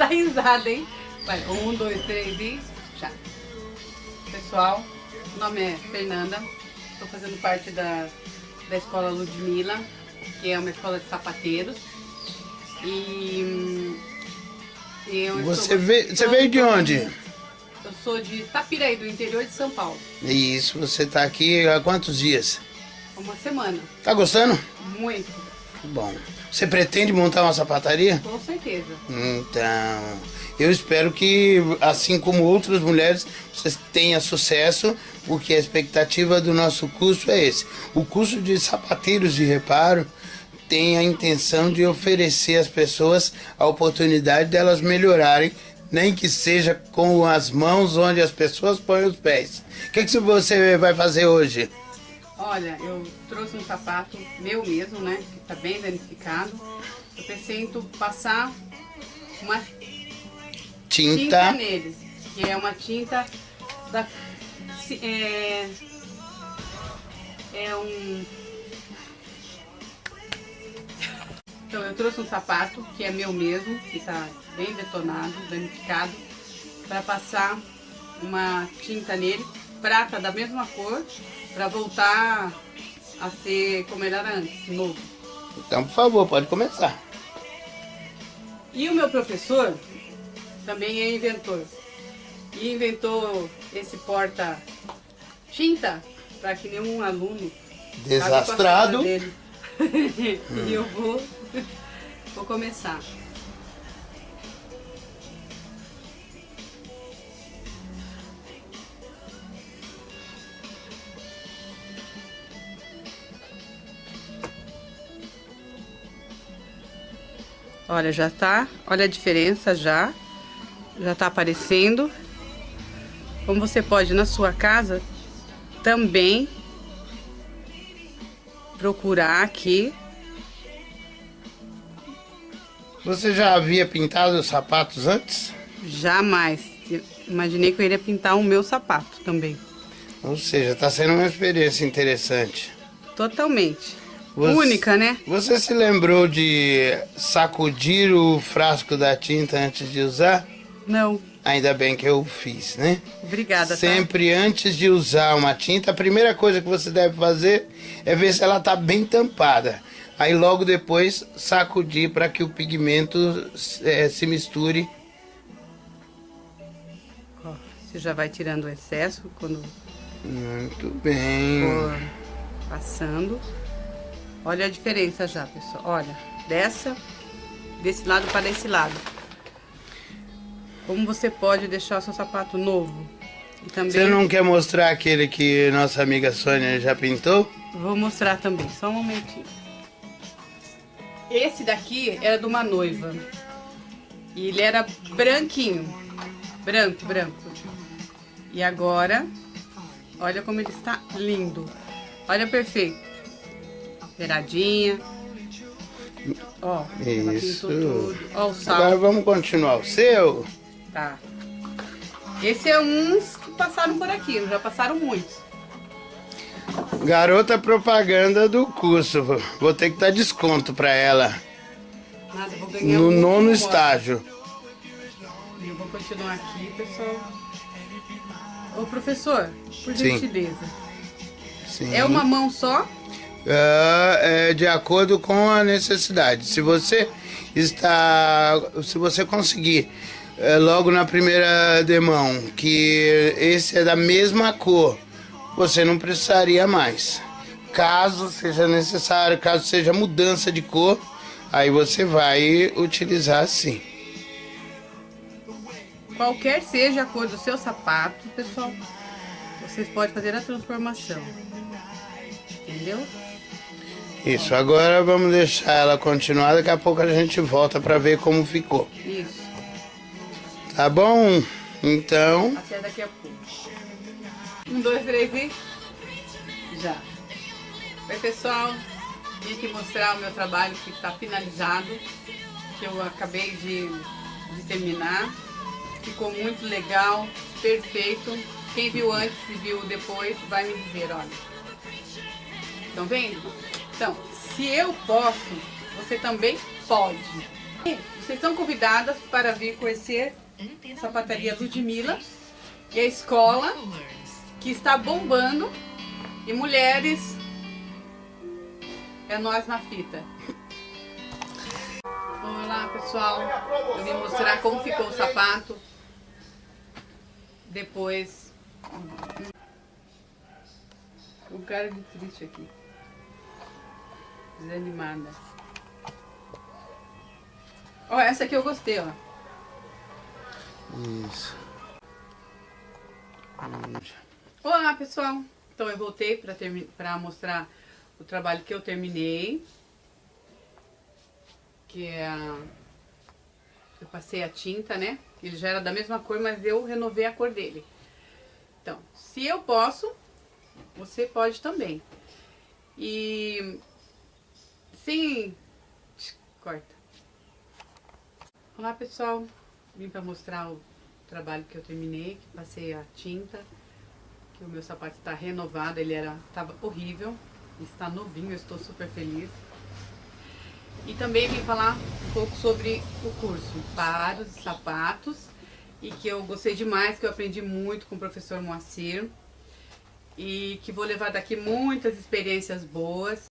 dar risada, hein? Vai, um, dois, três e já. Pessoal, meu nome é Fernanda, estou fazendo parte da, da escola Ludmilla, que é uma escola de sapateiros. E hum, eu Você, veio, você veio de onde? Eu sou de Tapiraí, do interior de São Paulo. Isso, você tá aqui há quantos dias? Uma semana. Tá gostando? Muito. Bom. Você pretende montar uma sapataria? Com certeza. Então, eu espero que, assim como outras mulheres, você tenha sucesso, porque a expectativa do nosso curso é esse. O curso de sapateiros de reparo tem a intenção de oferecer às pessoas a oportunidade delas melhorarem, nem que seja com as mãos onde as pessoas põem os pés. O que, que você vai fazer hoje? Olha, eu trouxe um sapato meu mesmo, né? Que tá bem danificado. Eu pensei em passar uma tinta, tinta nele. Que é uma tinta da... É, é um... Então eu trouxe um sapato que é meu mesmo, que tá bem detonado, danificado, para passar uma tinta nele, prata da mesma cor, para voltar a ser como ele era antes, novo. Então, por favor, pode começar. E o meu professor também é inventor. E inventou esse porta-tinta para que nenhum aluno desastrado dele. e eu vou, vou começar. Olha, já tá, olha a diferença já, já tá aparecendo. Como você pode na sua casa também procurar aqui. Você já havia pintado os sapatos antes? Jamais. Imaginei que eu iria pintar o meu sapato também. Ou seja, está sendo uma experiência interessante. Totalmente. Você, Única, né? Você se lembrou de sacudir o frasco da tinta antes de usar? Não. Ainda bem que eu fiz, né? Obrigada. Tá? Sempre tá? antes de usar uma tinta, a primeira coisa que você deve fazer é ver se ela está bem tampada. Aí logo depois sacudir para que o pigmento é, se misture. Você já vai tirando o excesso quando... Muito bem. For passando. Olha a diferença já, pessoal. Olha, dessa, desse lado para esse lado. Como você pode deixar o seu sapato novo. E também... Você não quer mostrar aquele que nossa amiga Sônia já pintou? Vou mostrar também, só um momentinho. Esse daqui era de uma noiva. E ele era branquinho. Branco, branco. E agora, olha como ele está lindo. Olha perfeito beiradinha. Ó, Isso. Ó o sal. Agora vamos continuar. O seu? Tá. Esse é uns que passaram por aqui, já passaram muitos. Garota propaganda do curso. Vou ter que dar desconto pra ela. Nada, vou ganhar No um nono estágio. Eu vou continuar aqui, pessoal. Ô, professor, por gentileza. Sim. É uma mão só? É, é de acordo com a necessidade. Se você está, se você conseguir é, logo na primeira demão que esse é da mesma cor, você não precisaria mais. Caso seja necessário, caso seja mudança de cor, aí você vai utilizar sim. Qualquer seja a cor do seu sapato, pessoal, vocês podem fazer a transformação. Entendeu? Isso, agora vamos deixar ela continuar, daqui a pouco a gente volta para ver como ficou. Isso. Tá bom? Então... Até daqui a pouco. Um, dois, três e... Já. Oi, pessoal. Vim aqui mostrar o meu trabalho que está finalizado, que eu acabei de, de terminar. Ficou muito legal, perfeito. Quem viu antes e viu depois vai me dizer, olha. Estão vendo? Então, se eu posso, você também pode. vocês estão convidadas para vir conhecer a sapataria Ludmilla e a escola que está bombando e mulheres é nós na fita. Olá pessoal, eu vim mostrar como ficou o sapato depois um cara de triste aqui desanimada ó essa aqui eu gostei ó Isso. Olá pessoal, então eu voltei para mostrar o trabalho que eu terminei, que é a, eu passei a tinta, né? Ele já era da mesma cor, mas eu renovei a cor dele. Então, se eu posso, você pode também. E sim, corta. Olá pessoal, vim para mostrar o trabalho que eu terminei, que passei a tinta, que o meu sapato está renovado, ele era estava horrível, está novinho, estou super feliz. E também vim falar um pouco sobre o curso para os sapatos e que eu gostei demais, que eu aprendi muito com o professor Moacir e que vou levar daqui muitas experiências boas